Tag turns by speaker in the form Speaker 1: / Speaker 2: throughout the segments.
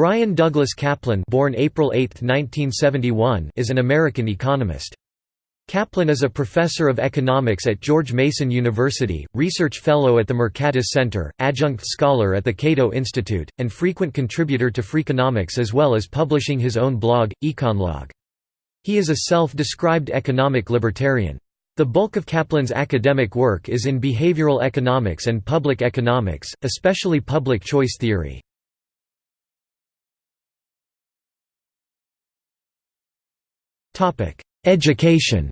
Speaker 1: Bryan Douglas Caplan born April 8, 1971, is an American economist. Caplan is a professor of economics at George Mason University, research fellow at the Mercatus Center, adjunct scholar at the Cato Institute, and frequent contributor to Freakonomics as well as publishing his own blog, Econlog. He is a self-described economic libertarian. The bulk of Caplan's academic work is in behavioral economics and public economics, especially public choice theory. Education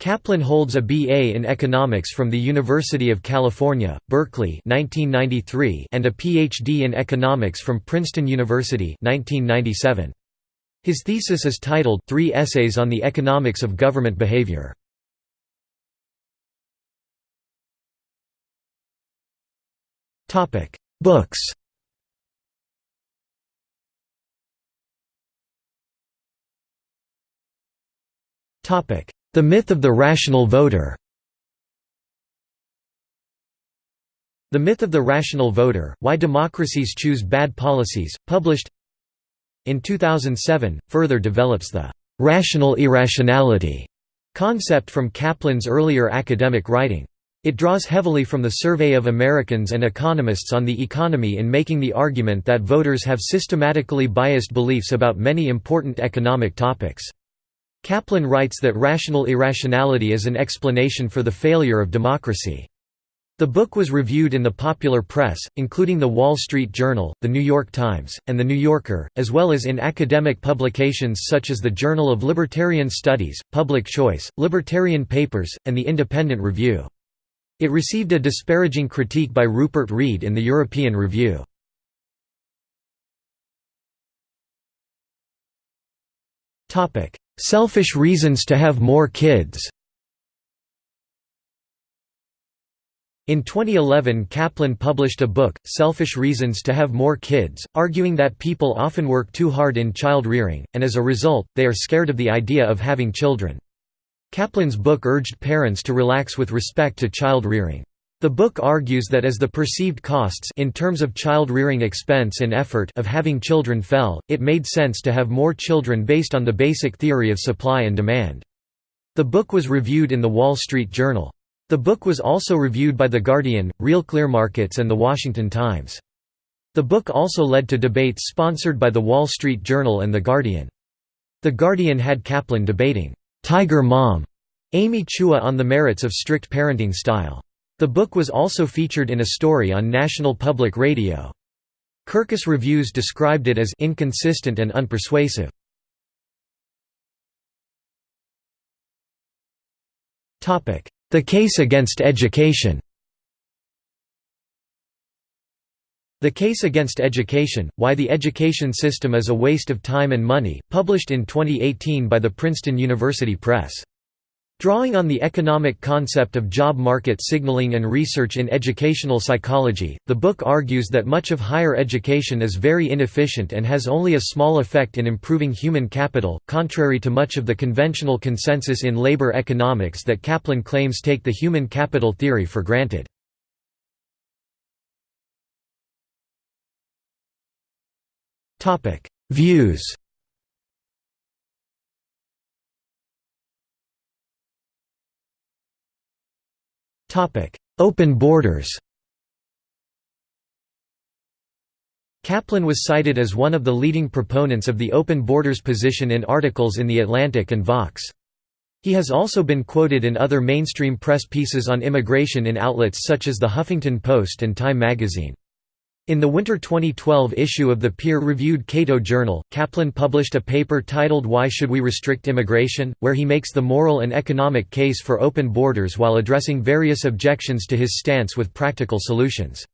Speaker 1: Caplan holds a BA in economics from the University of California, Berkeley 1993 and a PhD in economics from Princeton University 1997. His thesis is titled Three Essays on the Economics of Government Behavior. Books The myth of the rational voter The Myth of the Rational Voter, Why Democracies Choose Bad Policies, published in 2007, further develops the «rational irrationality» concept from Caplan's earlier academic writing. It draws heavily from the Survey of Americans and Economists on the Economy in making the argument that voters have systematically biased beliefs about many important economic topics. Caplan writes that rational irrationality is an explanation for the failure of democracy. The book was reviewed in the popular press, including The Wall Street Journal, The New York Times, and The New Yorker, as well as in academic publications such as the Journal of Libertarian Studies, Public Choice, Libertarian Papers, and The Independent Review. It received a disparaging critique by Rupert Read in the European Review. Selfish reasons to have more kids In 2011 Caplan published a book, Selfish Reasons to Have More Kids, arguing that people often work too hard in child rearing, and as a result, they are scared of the idea of having children. Caplan's book urged parents to relax with respect to child rearing. The book argues that as the perceived costs in terms of child-rearing expense and effort of having children fell, it made sense to have more children based on the basic theory of supply and demand. The book was reviewed in The Wall Street Journal. The book was also reviewed by The Guardian, Real Clear Markets and The Washington Times. The book also led to debates sponsored by The Wall Street Journal and The Guardian. The Guardian had Caplan debating, "'Tiger Mom' Amy Chua on the merits of strict parenting style. The book was also featured in a story on National Public Radio. Kirkus Reviews described it as inconsistent and unpersuasive. The case against education The Case Against Education, Why the Education System is a Waste of Time and Money, published in 2018 by the Princeton University Press. Drawing on the economic concept of job market signaling and research in educational psychology, the book argues that much of higher education is very inefficient and has only a small effect in improving human capital, contrary to much of the conventional consensus in labor economics that Caplan claims take the human capital theory for granted. Views Open borders Caplan was cited as one of the leading proponents of the open borders position in articles in The Atlantic and Vox. He has also been quoted in other mainstream press pieces on immigration in outlets such as The Huffington Post and Time magazine. In the winter 2012 issue of the peer-reviewed Cato Journal, Caplan published a paper titled Why Should We Restrict Immigration?, where he makes the moral and economic case for open borders while addressing various objections to his stance with practical solutions.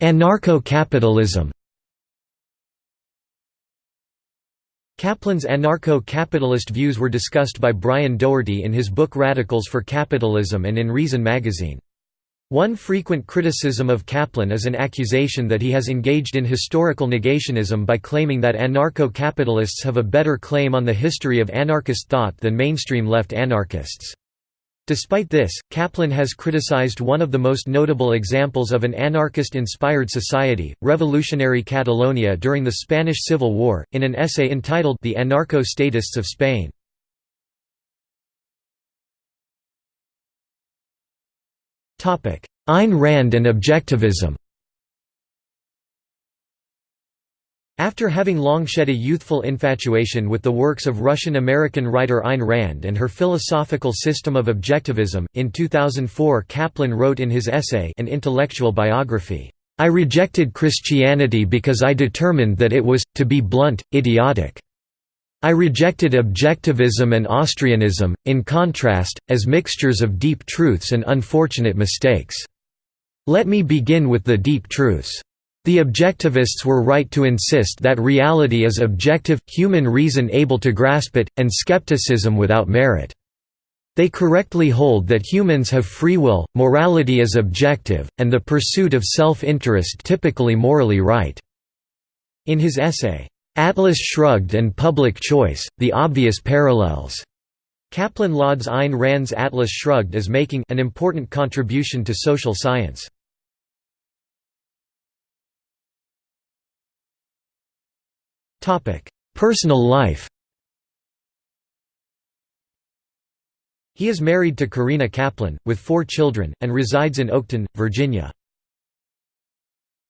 Speaker 1: Anarcho-capitalism Caplan's anarcho-capitalist views were discussed by Brian Doherty in his book Radicals for Capitalism and in Reason magazine. One frequent criticism of Caplan is an accusation that he has engaged in historical negationism by claiming that anarcho-capitalists have a better claim on the history of anarchist thought than mainstream left anarchists. Despite this, Caplan has criticized one of the most notable examples of an anarchist-inspired society, revolutionary Catalonia during the Spanish Civil War, in an essay entitled The Anarcho-Statists of Spain. Ayn Rand and objectivism After having long shed a youthful infatuation with the works of Russian-American writer Ayn Rand and her philosophical system of objectivism, in 2004 Caplan wrote in his essay An Intellectual Biography, "...I rejected Christianity because I determined that it was, to be blunt, idiotic. I rejected objectivism and Austrianism, in contrast, as mixtures of deep truths and unfortunate mistakes. Let me begin with the deep truths." The objectivists were right to insist that reality is objective, human reason able to grasp it, and skepticism without merit. They correctly hold that humans have free will, morality is objective, and the pursuit of self-interest typically morally right." In his essay, "'Atlas Shrugged and Public Choice, The Obvious Parallels' Caplan lauds Ayn Rand's Atlas Shrugged as making an important contribution to social science. Personal life He is married to Corina Caplan, with four children, and resides in Oakton, Virginia.